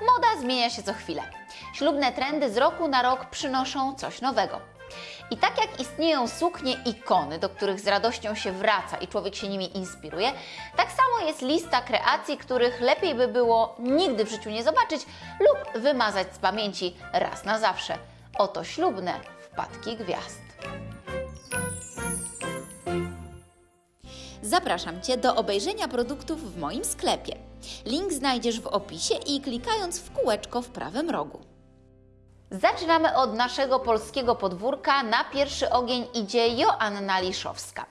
Moda zmienia się co chwilę. Ślubne trendy z roku na rok przynoszą coś nowego. I tak jak istnieją suknie ikony, do których z radością się wraca i człowiek się nimi inspiruje, tak samo jest lista kreacji, których lepiej by było nigdy w życiu nie zobaczyć lub wymazać z pamięci raz na zawsze. Oto ślubne wpadki gwiazd. Zapraszam Cię do obejrzenia produktów w moim sklepie. Link znajdziesz w opisie i klikając w kółeczko w prawym rogu. Zaczynamy od naszego polskiego podwórka. Na pierwszy ogień idzie Joanna Liszowska.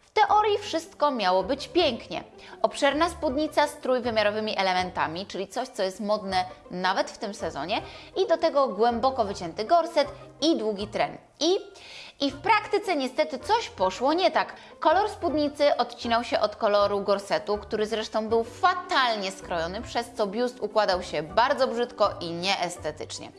W teorii wszystko miało być pięknie. Obszerna spódnica z trójwymiarowymi elementami, czyli coś, co jest modne nawet w tym sezonie, i do tego głęboko wycięty gorset i długi tren. I i w praktyce niestety coś poszło nie tak. Kolor spódnicy odcinał się od koloru gorsetu, który zresztą był fatalnie skrojony, przez co biust układał się bardzo brzydko i nieestetycznie.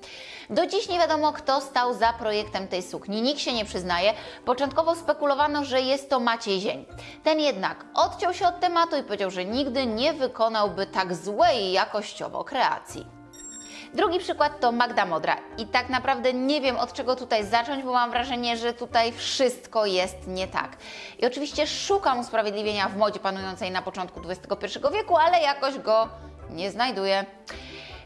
Do dziś nie wiadomo, kto stał za projektem tej sukni. Nikt się nie przyznaje. Początkowo spekulowano, że jest to Maciej Zień. Ten jednak odciął się od tematu i powiedział, że nigdy nie wykonałby tak złej jakościowo kreacji. Drugi przykład to Magda Modra. I tak naprawdę nie wiem od czego tutaj zacząć, bo mam wrażenie, że tutaj wszystko jest nie tak. I oczywiście szukam usprawiedliwienia w modzie panującej na początku XXI wieku, ale jakoś go nie znajduję.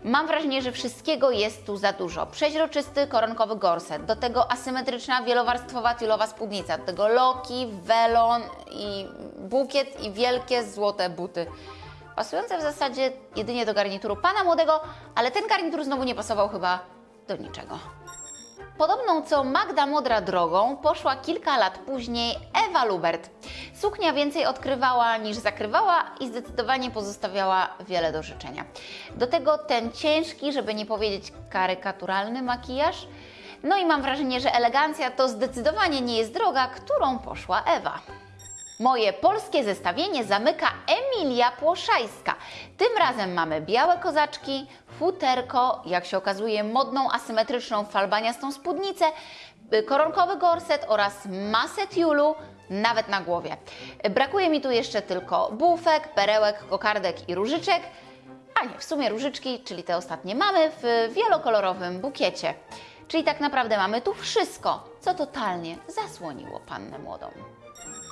Mam wrażenie, że wszystkiego jest tu za dużo. Przeźroczysty, koronkowy gorset, do tego asymetryczna, wielowarstwowa tylowa spódnica, do tego loki, welon i bukiet i wielkie złote buty pasujące w zasadzie jedynie do garnituru pana młodego, ale ten garnitur znowu nie pasował chyba do niczego. Podobną co Magda Modra drogą poszła kilka lat później Ewa Lubert. Suknia więcej odkrywała niż zakrywała i zdecydowanie pozostawiała wiele do życzenia. Do tego ten ciężki, żeby nie powiedzieć karykaturalny makijaż. No i mam wrażenie, że elegancja to zdecydowanie nie jest droga, którą poszła Ewa. Moje polskie zestawienie zamyka Emilia Płoszajska. Tym razem mamy białe kozaczki, futerko, jak się okazuje modną asymetryczną falbaniastą spódnicę, y, koronkowy gorset oraz masę tiulu, nawet na głowie. Brakuje mi tu jeszcze tylko bufek, perełek, kokardek i różyczek, a nie, w sumie różyczki, czyli te ostatnie mamy w wielokolorowym bukiecie. Czyli tak naprawdę mamy tu wszystko, co totalnie zasłoniło pannę młodą.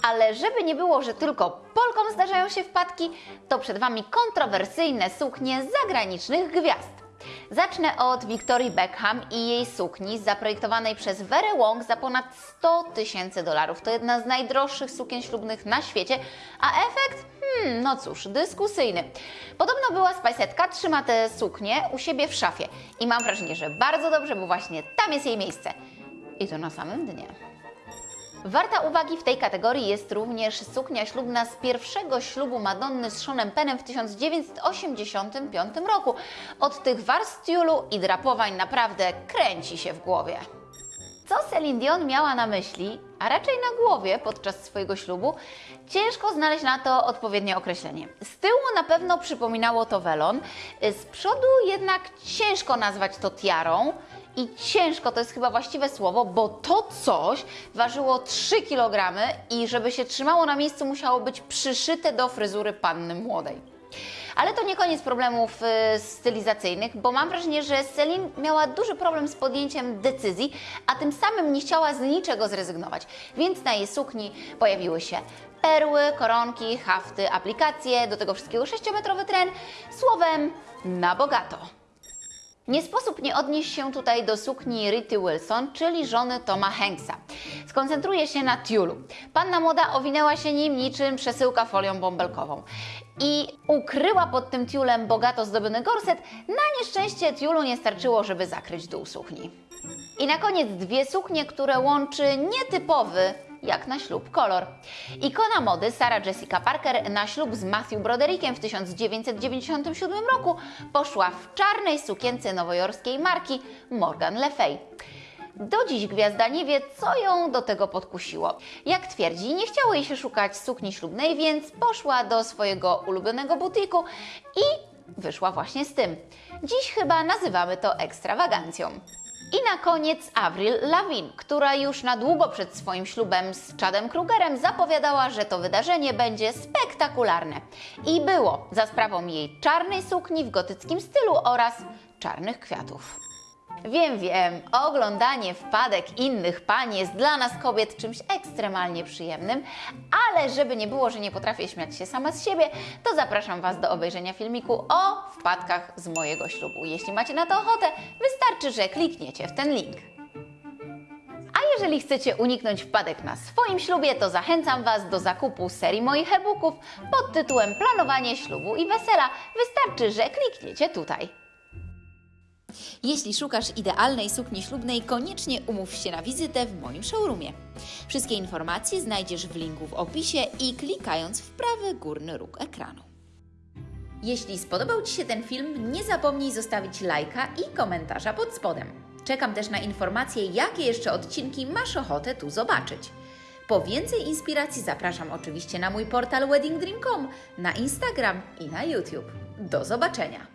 Ale żeby nie było, że tylko Polkom zdarzają się wpadki, to przed Wami kontrowersyjne suknie zagranicznych gwiazd. Zacznę od Victorii Beckham i jej sukni zaprojektowanej przez Verę Wong za ponad 100 tysięcy dolarów. To jedna z najdroższych sukien ślubnych na świecie, a efekt? Hmm, no cóż, dyskusyjny. Podobno była spajsetka, trzyma tę suknię u siebie w szafie i mam wrażenie, że bardzo dobrze, bo właśnie tam jest jej miejsce. I to na samym dnie. Warta uwagi w tej kategorii jest również suknia ślubna z pierwszego ślubu Madonny z Seanem Pennem w 1985 roku. Od tych warstw tiulu i drapowań naprawdę kręci się w głowie. Co Celine Dion miała na myśli, a raczej na głowie podczas swojego ślubu, ciężko znaleźć na to odpowiednie określenie. Z tyłu na pewno przypominało to welon, z przodu jednak ciężko nazwać to tiarą, i ciężko to jest chyba właściwe słowo, bo to coś ważyło 3 kg i żeby się trzymało na miejscu musiało być przyszyte do fryzury panny młodej. Ale to nie koniec problemów y, stylizacyjnych, bo mam wrażenie, że Celine miała duży problem z podjęciem decyzji, a tym samym nie chciała z niczego zrezygnować. Więc na jej sukni pojawiły się perły, koronki, hafty, aplikacje, do tego wszystkiego 6-metrowy tren, słowem na bogato. Nie sposób nie odnieść się tutaj do sukni Rity Wilson, czyli żony Toma Hanksa. Skoncentruje się na tiulu. Panna młoda owinęła się nim niczym przesyłka folią bąbelkową i ukryła pod tym tiulem bogato zdobiony gorset. Na nieszczęście tiulu nie starczyło, żeby zakryć dół sukni. I na koniec dwie suknie, które łączy nietypowy jak na ślub kolor. Ikona mody Sarah Jessica Parker na ślub z Matthew Broderickiem w 1997 roku poszła w czarnej sukience nowojorskiej marki Morgan Le Fay. Do dziś gwiazda nie wie, co ją do tego podkusiło. Jak twierdzi, nie chciało jej się szukać sukni ślubnej, więc poszła do swojego ulubionego butiku i wyszła właśnie z tym. Dziś chyba nazywamy to ekstrawagancją. I na koniec Avril Lavigne, która już na długo przed swoim ślubem z Chadem Krugerem zapowiadała, że to wydarzenie będzie spektakularne. I było za sprawą jej czarnej sukni w gotyckim stylu oraz czarnych kwiatów. Wiem, wiem, oglądanie wpadek innych pań jest dla nas kobiet czymś ekstremalnie przyjemnym, ale żeby nie było, że nie potrafię śmiać się sama z siebie, to zapraszam Was do obejrzenia filmiku o wpadkach z mojego ślubu. Jeśli macie na to ochotę, wystarczy, że klikniecie w ten link. A jeżeli chcecie uniknąć wpadek na swoim ślubie, to zachęcam Was do zakupu serii moich e-booków pod tytułem Planowanie ślubu i wesela. Wystarczy, że klikniecie tutaj. Jeśli szukasz idealnej sukni ślubnej, koniecznie umów się na wizytę w moim showroomie. Wszystkie informacje znajdziesz w linku w opisie i klikając w prawy górny róg ekranu. Jeśli spodobał Ci się ten film, nie zapomnij zostawić lajka i komentarza pod spodem. Czekam też na informacje, jakie jeszcze odcinki masz ochotę tu zobaczyć. Po więcej inspiracji zapraszam oczywiście na mój portal weddingdream.com, na Instagram i na YouTube. Do zobaczenia!